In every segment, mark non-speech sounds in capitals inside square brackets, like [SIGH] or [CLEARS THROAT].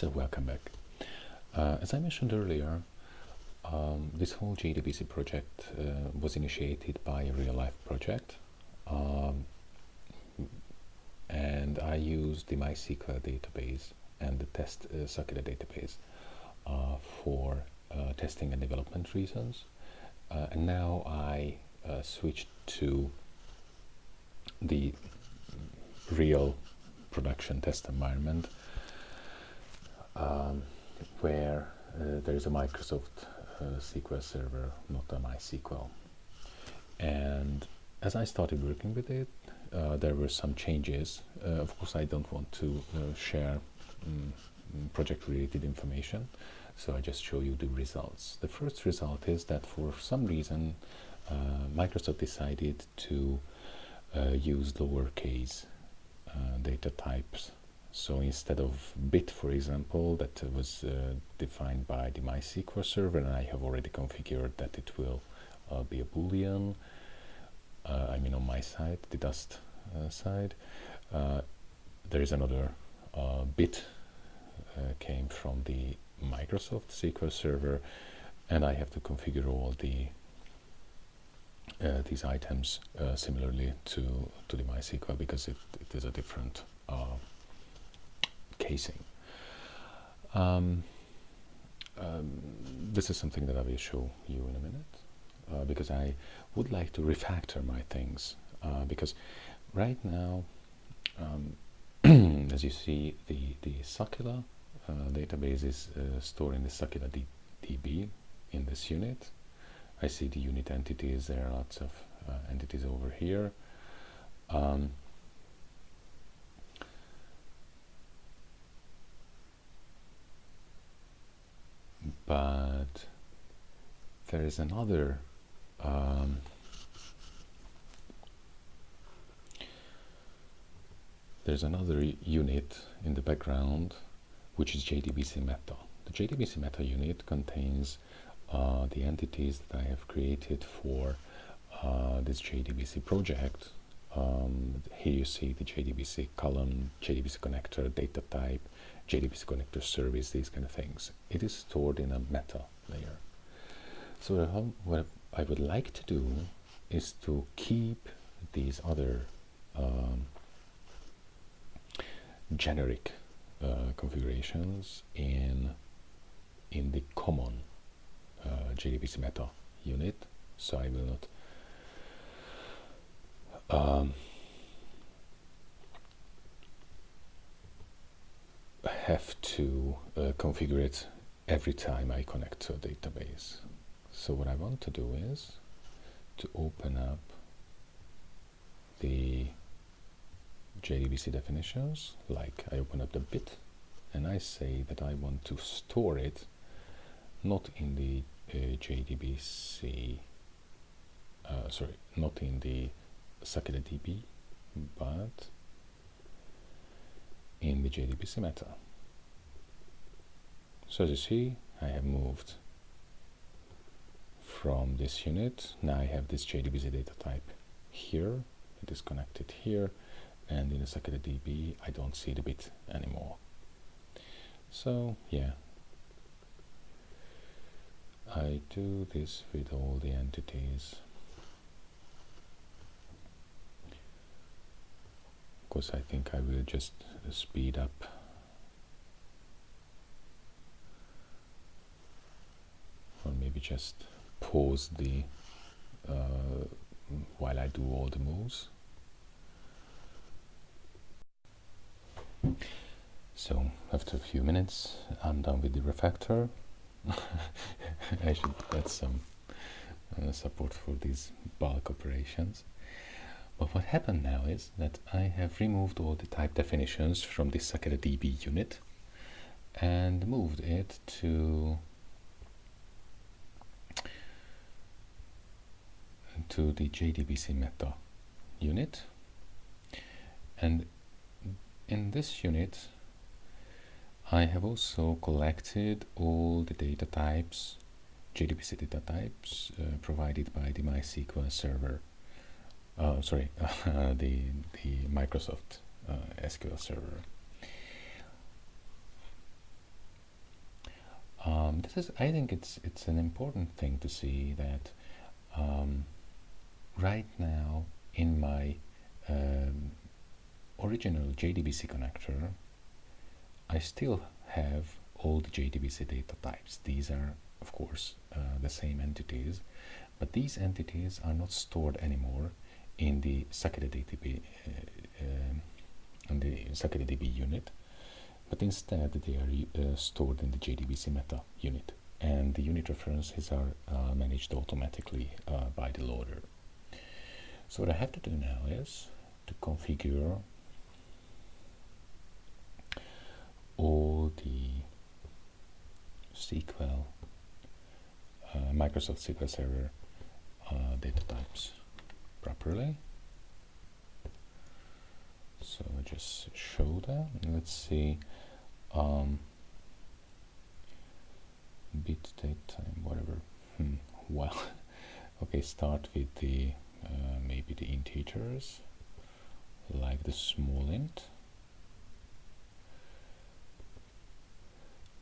So welcome back. Uh, as I mentioned earlier, um, this whole JDBC project uh, was initiated by a real-life project, um, and I used the MySQL database and the test uh, database uh, for uh, testing and development reasons. Uh, and now I uh, switched to the real production test environment um, where uh, there is a Microsoft uh, SQL server, not a MySQL. And as I started working with it, uh, there were some changes. Uh, of course, I don't want to uh, share um, project-related information, so I just show you the results. The first result is that for some reason, uh, Microsoft decided to use lowercase data types so instead of bit, for example, that was uh, defined by the MySQL server, and I have already configured that it will uh, be a boolean. Uh, I mean on my side, the Dust uh, side. Uh, there is another uh, bit came from the Microsoft SQL server, and I have to configure all the these items similarly to to the MySQL because it, it is a different casing. Um, um, this is something that I will show you in a minute uh, because I would like to refactor my things uh, because right now um, [CLEARS THROAT] as you see the the Sakila uh, database is uh, stored in the Sakila DB in this unit. I see the unit entities. There are lots of uh, entities over here. Um, but there is another um, there's another unit in the background which is JDBC Meta. The JDBC Meta unit contains uh, the entities that I have created for uh, this JDBC project. Um, here you see the JDBC column, JDBC connector, data type, JDBC connector service, these kind of things. It is stored in a meta layer. So what I would like to do is to keep these other um, generic uh, configurations in in the common uh, JDBC meta unit. So I will not um, have to uh, configure it every time I connect to a database. So what I want to do is to open up the JDBC definitions, like I open up the bit and I say that I want to store it not in the uh, JDBC, uh, sorry, not in the Sakila DB, but in the JDBC meta. So as you see, I have moved from this unit. Now I have this JDBC data type here. It is connected here. And in the second DB, I don't see the bit anymore. So yeah, I do this with all the entities. Of course I think I will just speed up or maybe just pause the uh, while I do all the moves. So after a few minutes I'm done with the refactor. [LAUGHS] I should add some uh, support for these bulk operations. But what happened now is that I have removed all the type definitions from the Sakila DB unit and moved it to to the JDBC meta unit and in this unit I have also collected all the data types JDBC data types uh, provided by the MySQL server uh, sorry, [LAUGHS] the, the Microsoft uh, SQL Server. um, this is I think it's it's an important thing to see that um, right now in my um, original JDBC connector I still have all the JDBC data types these are of course uh, the same entities but these entities are not stored anymore in the Sakila DB, uh, um, in the Sakila DB unit but instead they are uh, stored in the JDBC meta unit and the unit references are uh, managed automatically uh, by the loader. So what I have to do now is to configure all the SQL, uh, Microsoft SQL Server uh, data types properly. So I just show that. Let's see um, bit date time whatever hmm. well [LAUGHS] okay start with the uh, maybe the integers like the small int.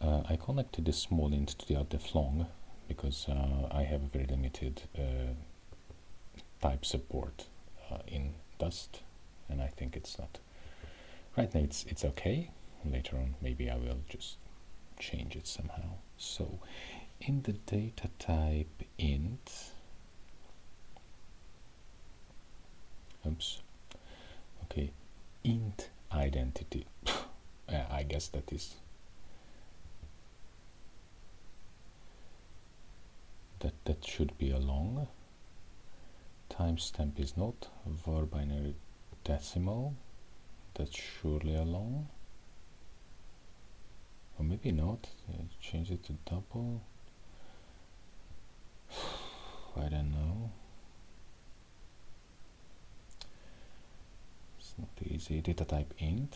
Uh, I connected the small int to the outdef long because uh, I have a very limited uh, type support uh, in Dust and I think it's not right now it's it's okay. Later on maybe I will just change it somehow. So in the data type int oops. Okay. Int identity. [LAUGHS] I guess that is that that should be a long timestamp is not. Var binary decimal. That's surely a long. Or maybe not. Change it to double. [SIGHS] I don't know not easy. Data type int.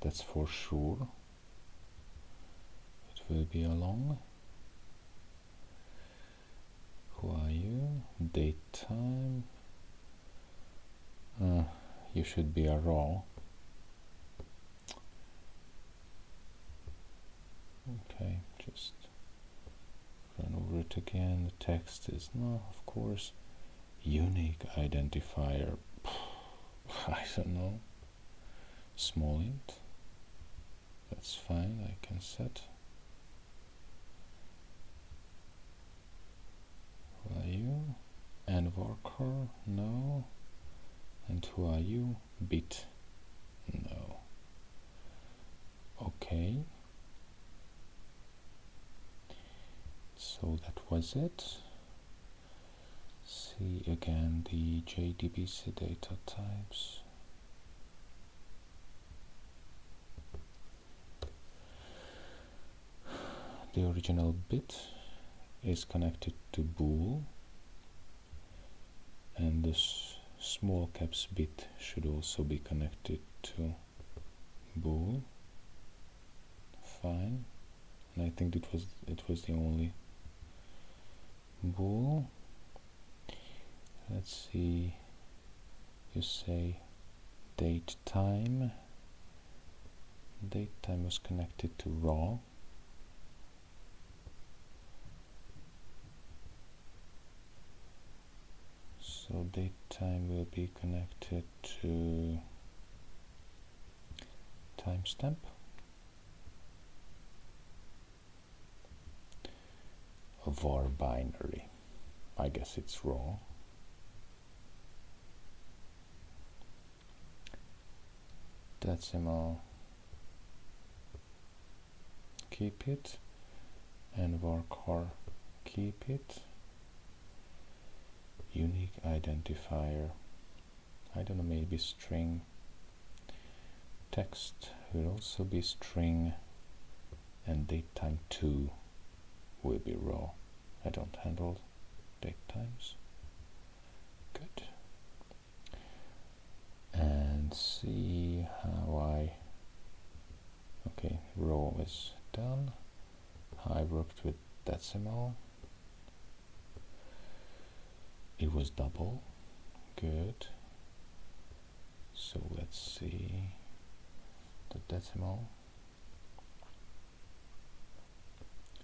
That's for sure. It will be a long who are you date time. Uh, you should be a raw. Okay just run over it again. The text is no of course unique identifier [LAUGHS] I don't know. Small int. That's fine I can set. Who are you and worker no. And who are you? Bit. No. Okay. So that was it see again the JDBC data types. The original bit is connected to bool and this small caps bit should also be connected to bool fine. And I think it was it was the only bool let's see you say date time date time was connected to raw so date time will be connected to timestamp var binary. I guess it's raw. Decimal. Keep it. And varchar keep it. Unique identifier. I don't know, maybe string. Text will also be string and date time 2 will be raw. I don't handle date times. Good. See how I. Okay, raw is done. I worked with decimal. It was double. Good. So let's see the decimal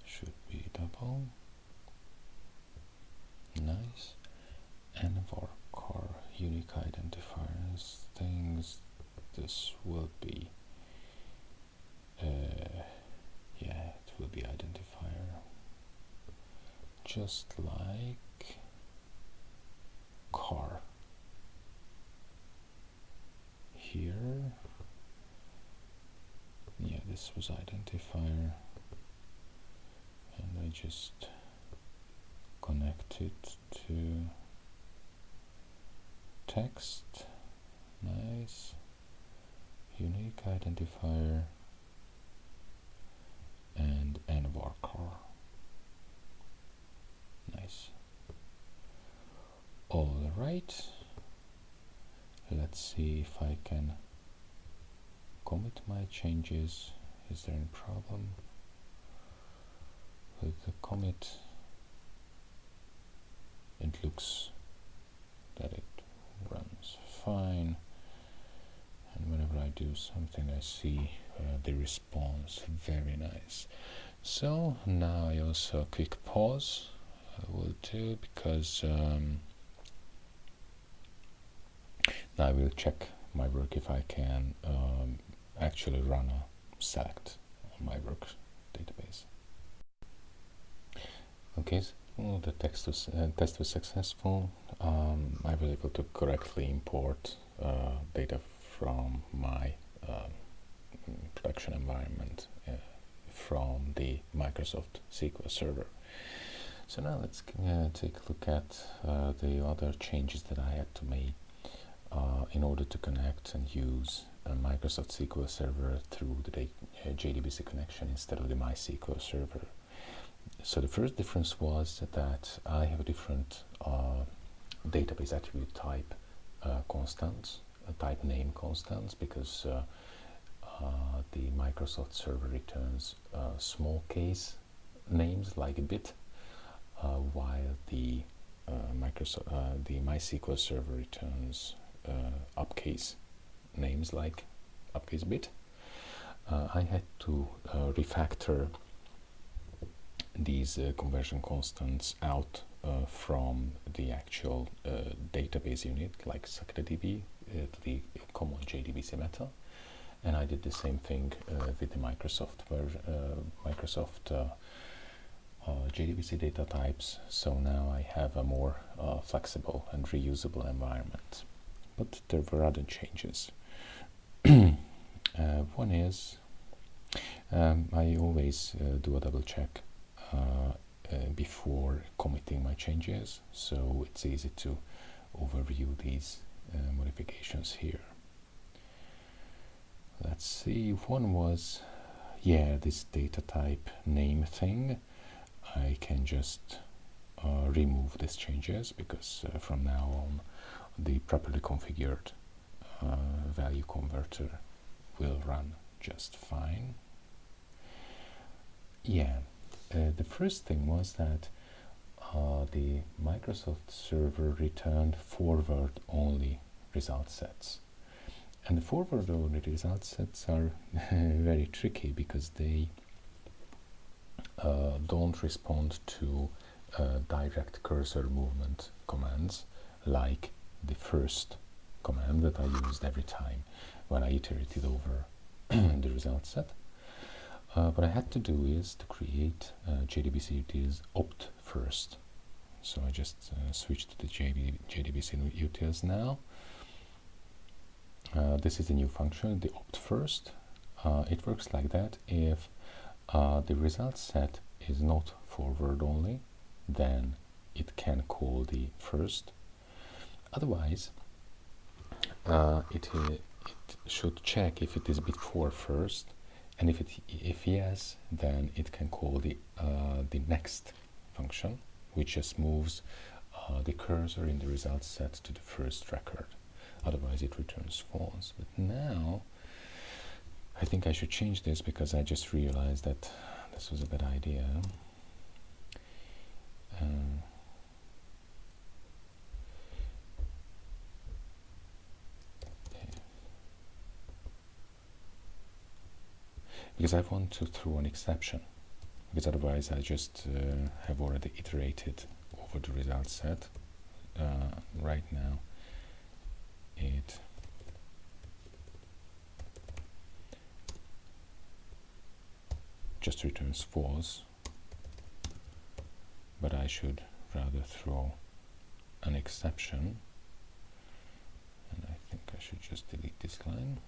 should be double Nice. And car unique identifiers things this will be uh, yeah it will be identifier. Just like car. Here yeah this was identifier and I just connect it to text. Nice. Unique identifier. And nvarchar nice. All right. Let's see if I can commit my changes. Is there any problem? With the commit it looks that it fine. And whenever I do something I see uh, the response. Very nice. So now I also quick pause. I will do because um, now I will check my work if I can um, actually run a select on my work database. Okay well, the text was, uh, test was successful um, I was able to correctly import uh, data from my um, production environment uh, from the Microsoft SQL Server. So now let's uh, take a look at uh, the other changes that I had to make uh, in order to connect and use a Microsoft SQL Server through the JDBC connection instead of the MySQL Server. So the first difference was that I have a different uh, database attribute type constants type name constants because uh, uh, the Microsoft server returns uh, small case names like a bit while the Microsoft the MySQL server returns uppercase names like uppercase bit. I had to refactor these uh, conversion constants out uh, from the actual uh, database unit like Sakila DB uh, the common JDBC meta and I did the same thing uh, with the Microsoft version, uh, Microsoft JDBC data types. So now I have a more flexible and reusable environment. But there were other changes. [CLEARS THROAT] One is um, I always do a double check. uh, before committing my changes so it's easy to overview these uh, modifications here. Let's see, one was, yeah, this data type name thing. I can just uh, remove these changes because uh, from now on the properly configured uh, value converter will run just fine. Yeah, uh, the first thing was that uh, the Microsoft server returned forward only result sets. And the forward only result sets are [LAUGHS] very tricky because they uh, don't respond to uh, direct cursor movement commands like the first command that I used every time when I iterated over [CLEARS THROAT] the result set. Uh, what I had to do is to create uh, JDBC utils opt first so I just uh, switched to the JB, JDBC utils now. Uh, this is the new function, the opt first. Uh, it works like that if uh, the result set is not forward only, then it can call the first. Otherwise, uh, it, it should check if it is before first, and if it if yes, then it can call the the next function which just moves uh, the cursor in the result set to the first record. Otherwise it returns false. But now I think I should change this because I just realized that this was a bad idea. Uh, because I want to throw an exception because otherwise I just uh, have already iterated over the result set. Uh, right now it just returns false but I should rather throw an exception and I think I should just delete this line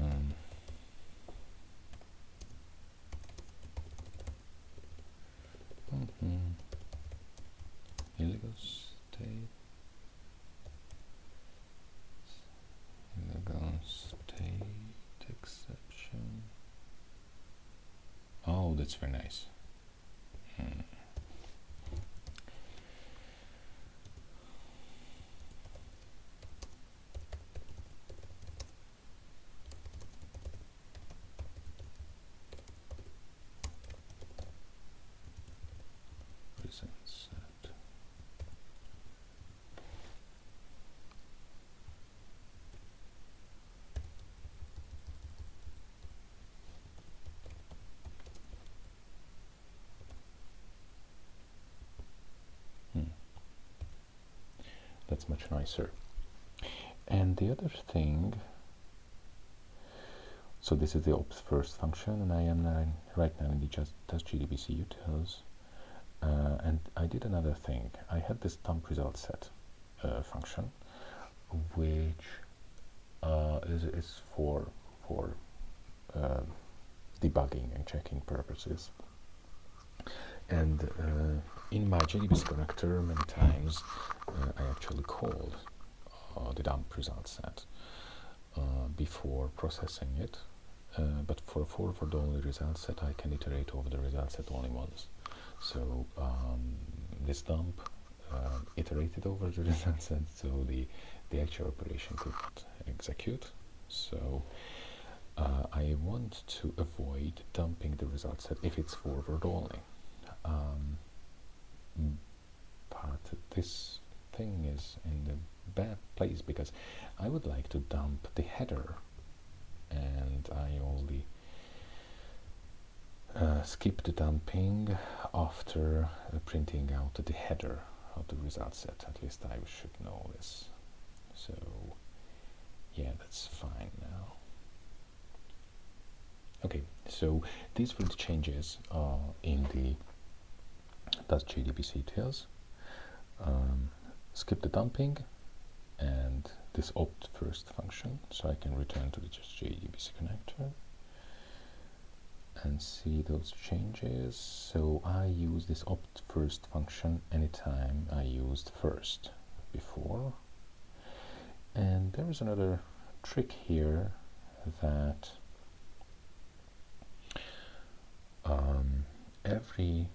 um, mm -hmm. illegal state illegal state exception oh that's very nice hmm. Hmm. that's much nicer. And the other thing so this is the opt first function and I am now right now in the just test JDBC utils uh, and I did another thing. I had this dump result set uh, function which uh, is, is for for uh, debugging and checking purposes. And uh, in my JDBC connector many times uh, I actually called uh, the dump result set before processing it but for a forward only result set I can iterate over the result set only once so um, this dump uh, iterated over the [LAUGHS] result set so the the actual operation could execute. So uh, I want to avoid dumping the result set if it's forward only. Um, but this thing is in the bad place because I would like to dump the header and I only uh, skip the dumping after uh, printing out the header of the result set. At least I should know this. So yeah that's fine now. Okay so these were the changes uh, in the that's JDBC utils. Um, skip the dumping and this opt first function so I can return to the just JDBC connector and see those changes. So I use this opt first function anytime I used first before. And there is another trick here that um, every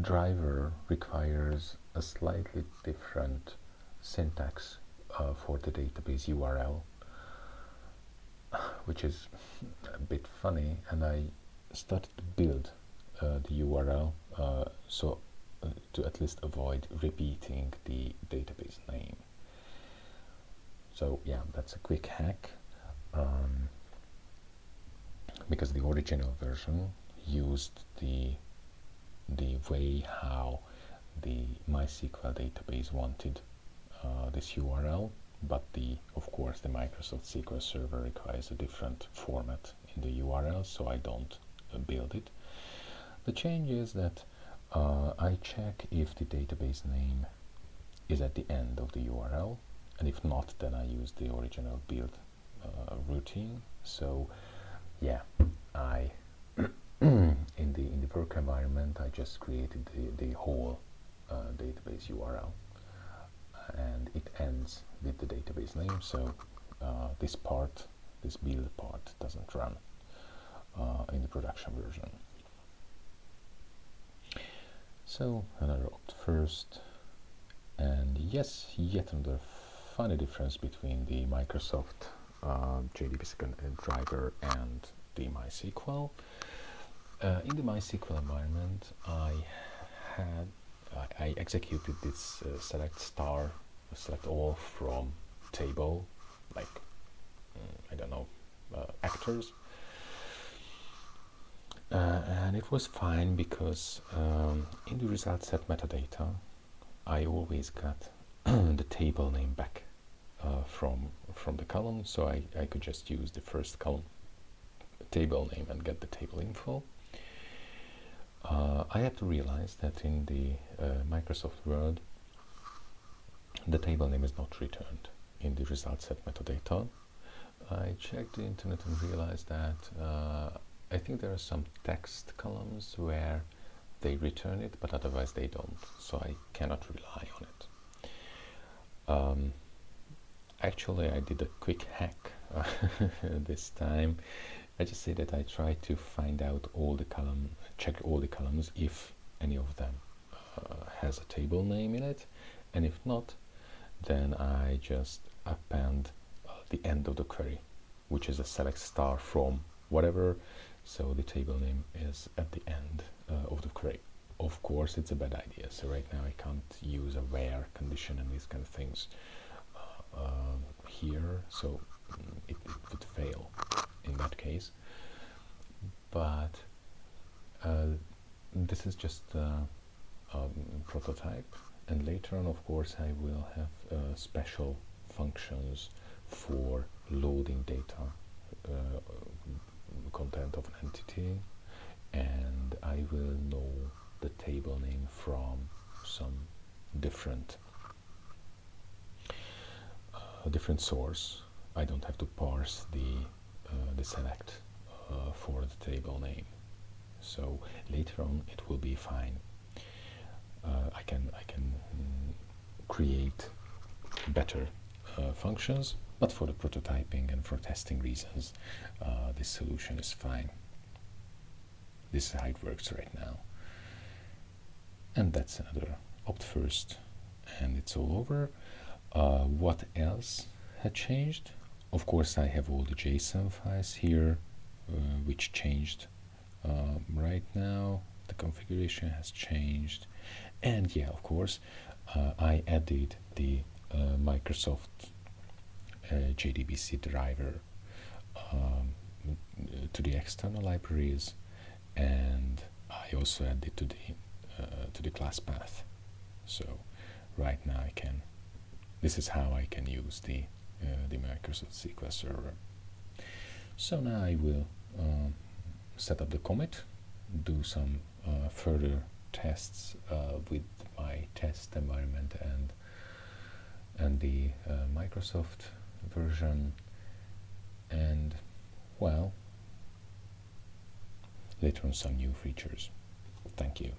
driver requires a slightly different syntax uh, for the database URL, which is a bit funny. And I started to build uh, the URL uh, so uh, to at least avoid repeating the database name. So yeah, that's a quick hack. Um, because the original version used the the way how the MySQL database wanted uh, this URL, but the of course the Microsoft SQL Server requires a different format in the URL, so I don't uh, build it. The change is that uh, I check if the database name is at the end of the URL, and if not, then I use the original build uh, routine. So, yeah, I [CLEARS THROAT] in the in the work environment, I just created the, the whole uh, database URL, and it ends with the database name. So uh, this part, this build part, doesn't run uh, in the production version. So another opt first, and yes, yet another funny difference between the Microsoft uh, JDBC driver and the MySQL. Uh, in the MySQL environment, I had I, I executed this uh, select star, select all from table, like mm, I don't know uh, actors, uh, and it was fine because um, in the result set metadata I always got [CLEARS THROAT] the table name back uh, from from the column. So I, I could just use the first column table name and get the table info uh, I had to realize that in the uh, Microsoft Word the table name is not returned in the result set metadata I checked the internet and realized that uh, I think there are some text columns where they return it, but otherwise they don't, so I cannot rely on it. Um, actually, I did a quick hack [LAUGHS] this time. I just say that I try to find out all the column, check all the columns if any of them uh, has a table name in it, and if not, then I just append uh, the end of the query, which is a select star from whatever. So the table name is at the end uh, of the query. Of course it's a bad idea. So right now I can't use a where condition and these kind of things uh, uh, here. So it, it, would fail in that case. But uh, this is just a uh, um, prototype. And later on of course I will have uh, special functions for loading data content of an entity. And I will know the table name from some different uh, different source. I don't have to parse the uh, the select uh, for the table name. So later on it will be fine. Uh, I can I can mm, create better uh, functions but for the prototyping and for testing reasons, uh, this solution is fine. This is how it works right now. And that's another opt first, and it's all over. Uh, what else had changed? Of course, I have all the JSON files here, uh, which changed um, right now. The configuration has changed. And yeah, of course, uh, I added the uh, Microsoft JDBC driver um, to the external libraries and I also added to the uh, to the class path so right now I can this is how I can use the uh, the Microsoft SQL Server. So now I will um, set up the commit do some uh, further tests uh, with my test environment and and the uh, Microsoft version. And well later on some new features. Thank you